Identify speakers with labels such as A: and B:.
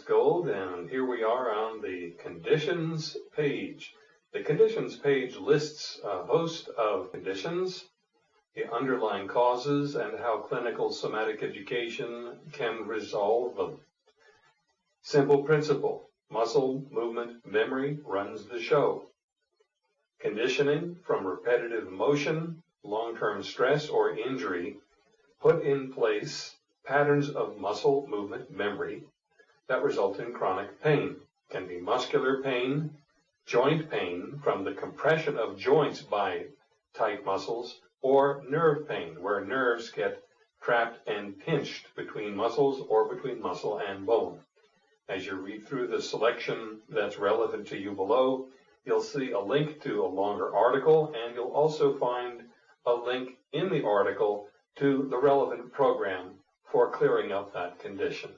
A: Gold, and here we are on the conditions page. The conditions page lists a host of conditions, the underlying causes, and how clinical somatic education can resolve them. Simple principle, muscle movement memory runs the show. Conditioning from repetitive motion, long-term stress, or injury put in place patterns of muscle movement memory that result in chronic pain. Can be muscular pain, joint pain from the compression of joints by tight muscles, or nerve pain, where nerves get trapped and pinched between muscles or between muscle and bone. As you read through the selection that's relevant to you below, you'll see a link to a longer article, and you'll also find a link in the article to the relevant program for clearing up that condition.